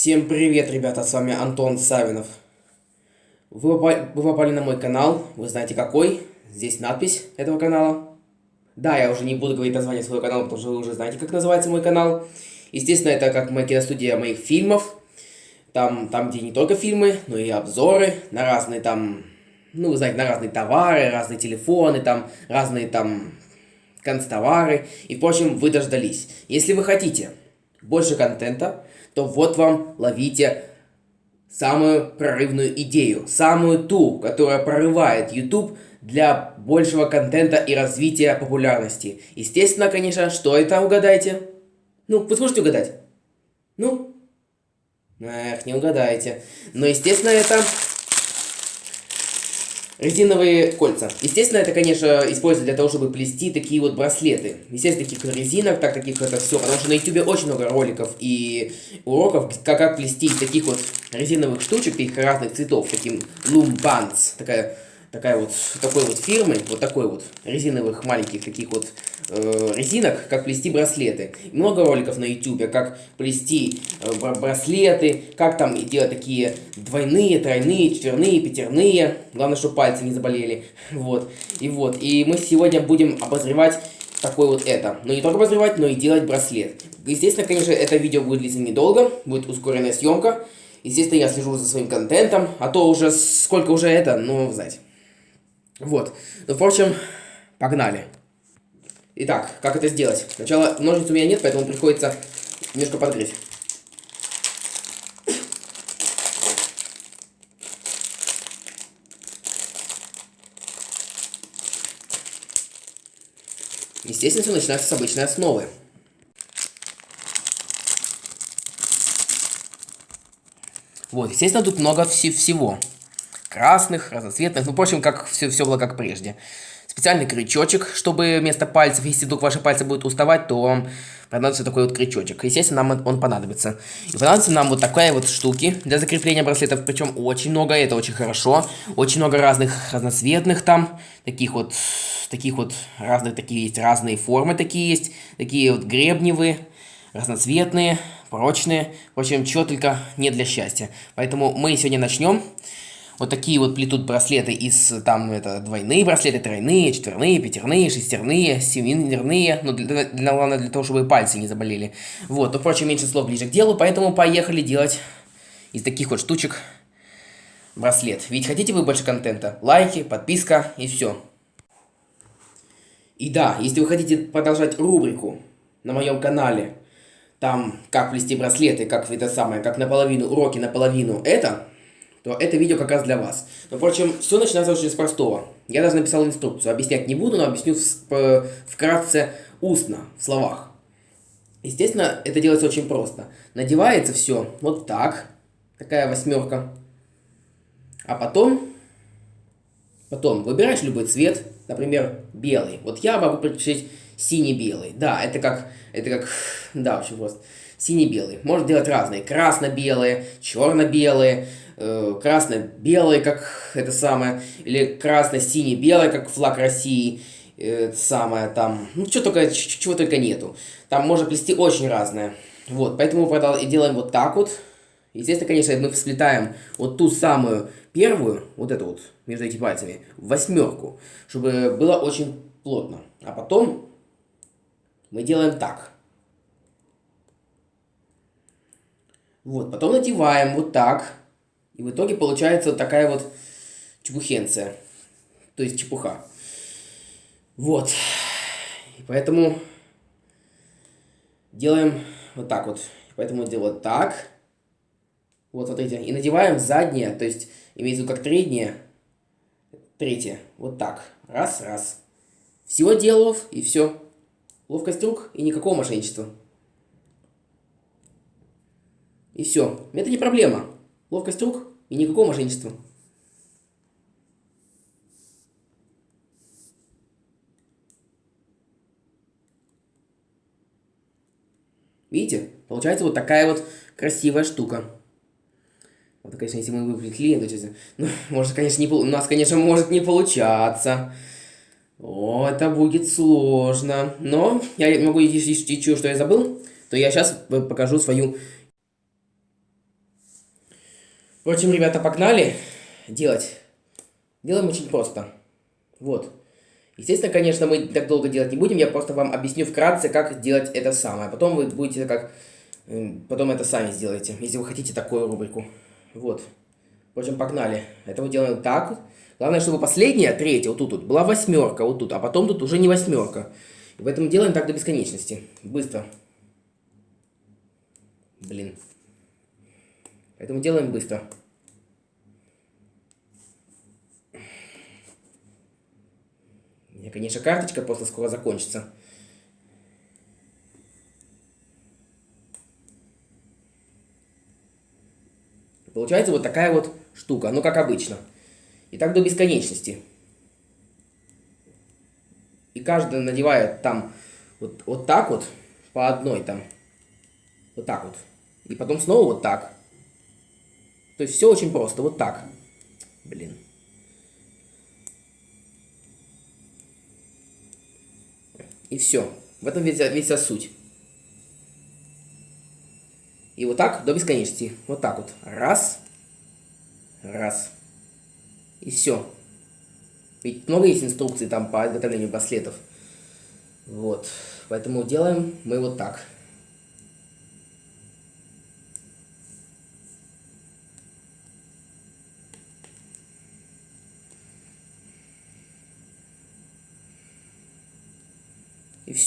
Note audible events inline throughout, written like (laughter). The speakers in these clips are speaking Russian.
Всем привет, ребята, с вами Антон Савинов. Вы попали, вы попали на мой канал, вы знаете какой, здесь надпись этого канала. Да, я уже не буду говорить название своего канала, потому что вы уже знаете, как называется мой канал. Естественно, это как моя киностудия моих фильмов. Там, там, где не только фильмы, но и обзоры на разные там, ну, вы знаете, на разные товары, разные телефоны, там, разные там констовары. И, впрочем, вы дождались. Если вы хотите больше контента, то вот вам ловите самую прорывную идею, самую ту, которая прорывает YouTube для большего контента и развития популярности. Естественно, конечно, что это, угадайте? Ну, вы сможете угадать? Ну? Эх, не угадаете. Но, естественно, это резиновые кольца. Естественно, это, конечно, используют для того, чтобы плести такие вот браслеты. Естественно, таких резинок, так таких это все, потому что на YouTube очень много роликов и уроков, как, как плести из таких вот резиновых штучек, таких разных цветов, таким Bands, такая такая вот, такой вот фирмы, вот такой вот, резиновых маленьких таких вот э, резинок, как плести браслеты. Много роликов на YouTube, как плести э, браслеты, как там делать такие двойные, тройные, четверные, пятерные. Главное, чтобы пальцы не заболели. (laughs) Вот, и вот, и мы сегодня будем обозревать такой вот это. Но не только обозревать, но и делать браслет. Естественно, конечно, это видео будет длиться недолго, будет ускоренная съемка. Естественно, я слежу за своим контентом, а то уже сколько уже это, ну, знаете. Вот. Ну, впрочем, погнали. Итак, как это сделать? Сначала ножниц у меня нет, поэтому приходится немножко подгреть. Естественно, все начинается с обычной основы. Вот, естественно, тут много вс всего красных, разноцветных, ну, в общем, как все, все было как прежде. Специальный крючочек, чтобы вместо пальцев, если вдруг ваши пальцы будут уставать, то вам понадобится такой вот крючочек. Естественно, нам он понадобится. И понадобится нам вот такая вот штуки для закрепления браслетов, причем очень много, это очень хорошо. Очень много разных разноцветных там, таких вот, таких вот разных, такие есть разные формы такие есть, такие вот гребневые, разноцветные, прочные. В общем, чего только не для счастья. Поэтому мы сегодня начнем вот такие вот плетут браслеты из, там, это, двойные браслеты, тройные, четверные, пятерные, шестерные, семерные, ну, для, для, главное, для того, чтобы пальцы не заболели. Вот, но, впрочем, меньше слов ближе к делу, поэтому поехали делать из таких вот штучек браслет. Ведь хотите вы больше контента? Лайки, подписка и все. И да, если вы хотите продолжать рубрику на моем канале, там, как плести браслеты, как это самое, как наполовину уроки, наполовину это, то это видео как раз для вас. Но, впрочем, все начинается очень с простого. Я даже написал инструкцию. Объяснять не буду, но объясню вкратце устно, в словах. Естественно, это делается очень просто. Надевается все вот так. Такая восьмерка. А потом... Потом выбираешь любой цвет. Например, белый. Вот я могу предпочесть синий-белый. Да, это как... Это как... Да, очень просто. Синий-белый. Можно делать разные. Красно-белые, черно-белые э, красно-белый, как это самое, или красно-синий-белый, как флаг России, э, самое там, ну, что только, чего только нету. Там можно плести очень разное. Вот, поэтому мы делаем вот так вот. Естественно, конечно, мы сплетаем вот ту самую первую, вот эту вот, между этими пальцами, в восьмерку, чтобы было очень плотно. А потом мы делаем так. Вот, потом надеваем вот так. И в итоге получается такая вот чепухенция. То есть чепуха. Вот. И поэтому делаем вот так вот. Поэтому делаем так. Вот, смотрите. И надеваем заднее, то есть имеется в виду как третье. Третье. Вот так. Раз, раз. Всего делов и все. Ловкость рук и никакого мошенничества. И все. Это не проблема. Ловкость рук и никакого мошенничества. Видите? Получается вот такая вот красивая штука. Вот, конечно, если мы выплетли, то есть, ну, может, конечно, не, у нас, конечно, может не получаться. О, это будет сложно. Но я могу еще что я забыл, то я сейчас покажу свою Впрочем, ребята, погнали делать. Делаем очень просто. Вот. Естественно, конечно, мы так долго делать не будем, я просто вам объясню вкратце, как делать это самое. Потом вы будете как... Потом это сами сделаете, если вы хотите такую рубрику. Вот. В общем, погнали. Это мы делаем так. Главное, чтобы последняя, третья, вот тут, вот, была восьмерка, вот тут, а потом тут уже не восьмерка. И поэтому делаем так до бесконечности. Быстро. Блин. Поэтому делаем быстро. У меня, конечно, карточка просто скоро закончится. Получается вот такая вот штука, ну как обычно. И так до бесконечности. И каждый надевает там вот, вот так вот, по одной там. Вот так вот. И потом снова вот так. То есть все очень просто, вот так. Блин. И все. В этом весь, весь суть. И вот так до бесконечности. Вот так вот. Раз. Раз. И все. Ведь много есть инструкций там по изготовлению браслетов. Вот. Поэтому делаем мы вот так.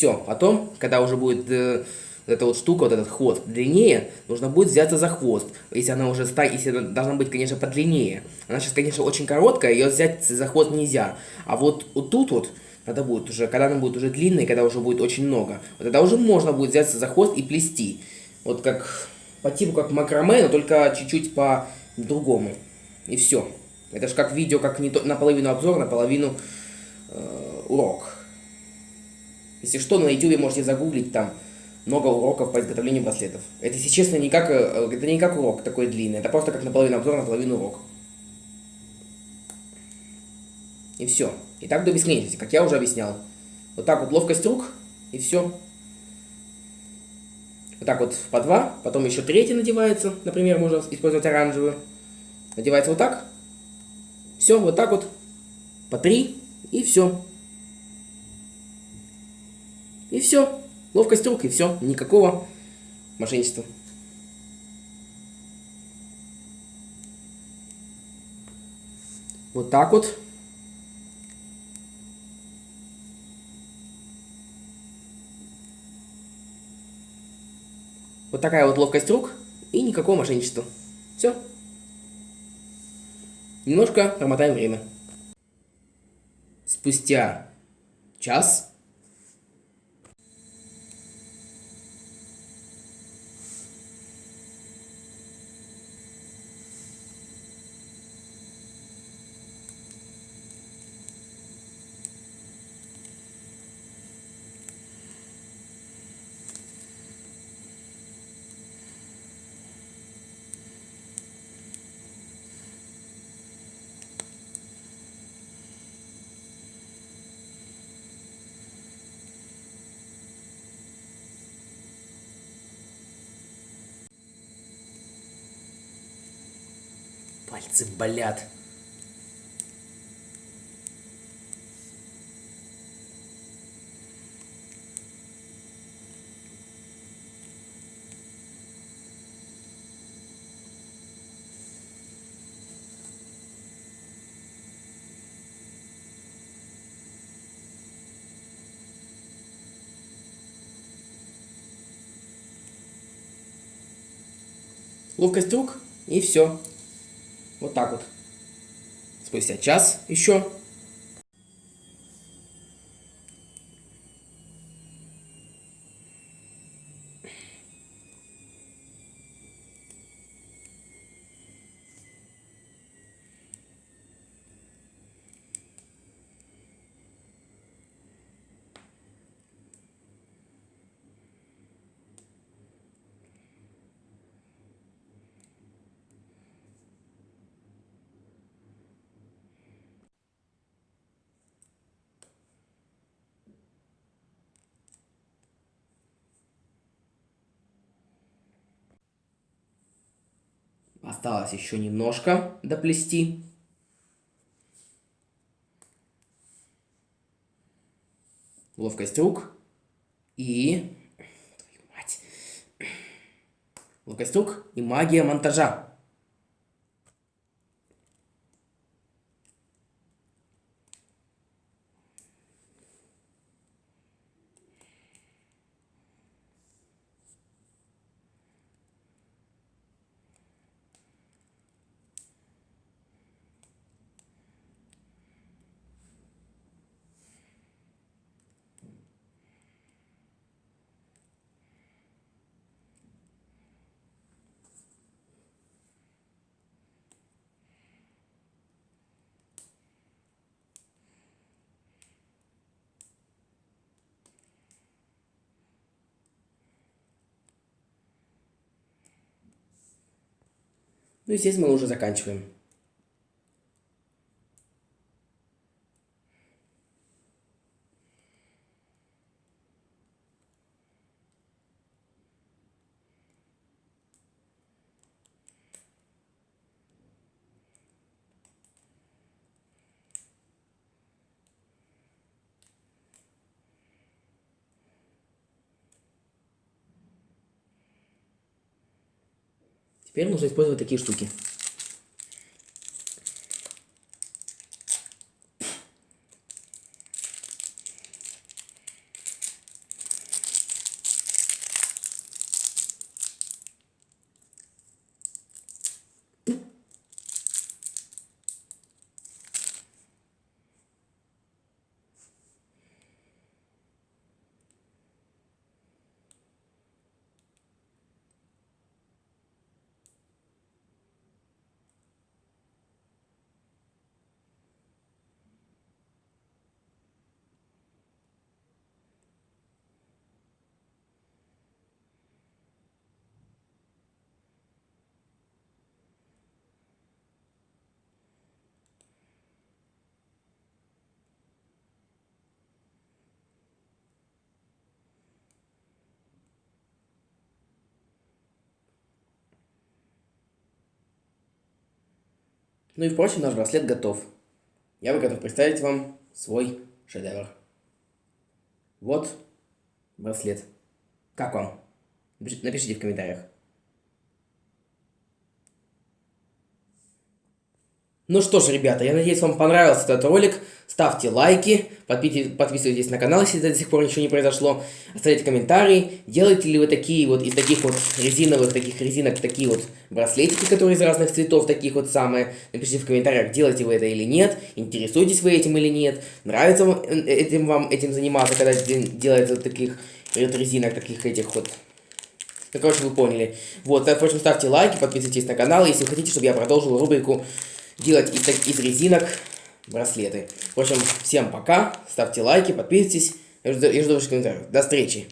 Все. Потом, когда уже будет э, эта вот штука, вот этот хвост длиннее, нужно будет взяться за хвост. Если она уже ста, если она должна быть, конечно, подлиннее. Она сейчас, конечно, очень короткая, ее взять за хвост нельзя. А вот, вот тут вот, надо будет уже, когда она будет уже длинная, когда уже будет очень много, вот тогда уже можно будет взяться за хвост и плести. Вот как по типу как макраме, но только чуть-чуть по-другому. И все. Это же как видео, как не то, наполовину обзор, наполовину э, урок. Если что, на YouTube можете загуглить там много уроков по изготовлению браслетов. Это, если честно, не как, э, это не как урок такой длинный, это просто как наполовину обзор, наполовину урок. И все. И так до бесконечности, как я уже объяснял. Вот так вот ловкость рук, и все. Вот так вот по два, потом еще третий надевается, например, можно использовать оранжевую. Надевается вот так. Все, вот так вот. По три, и все. И все. Ловкость рук, и все. Никакого мошенничества. Вот так вот. Вот такая вот ловкость рук и никакого мошенничества. Все. Немножко промотаем время. Спустя час Пальцы болят. Ловкость рук и все. Вот так вот. Спустя час еще. Осталось еще немножко доплести. Ловкость рук. И... Твою мать. Ловкость рук и магия монтажа. Ну и здесь мы уже заканчиваем. Теперь нужно использовать такие штуки. Ну и впрочем, наш браслет готов. Я бы готов представить вам свой шедевр. Вот браслет. Как вам? Напишите в комментариях. Ну что ж, ребята, я надеюсь, вам понравился этот ролик. Ставьте лайки, подписывайтесь на канал, если до сих пор ничего не произошло. Оставляйте комментарии. Делаете ли вы такие вот из таких вот резиновых, таких резинок, такие вот браслетики, которые из разных цветов, таких вот самые. Напишите в комментариях, делаете вы это или нет, интересуетесь вы этим или нет, нравится вам э, этим вам этим заниматься, когда делается таких вот резинок, таких этих вот ну, короче, вы поняли. Вот, впрочем, ставьте лайки, подписывайтесь на канал, если хотите, чтобы я продолжил рубрику делать из, из резинок браслеты. В общем, всем пока, ставьте лайки, подписывайтесь, я жду, я жду ваших комментариев. До встречи!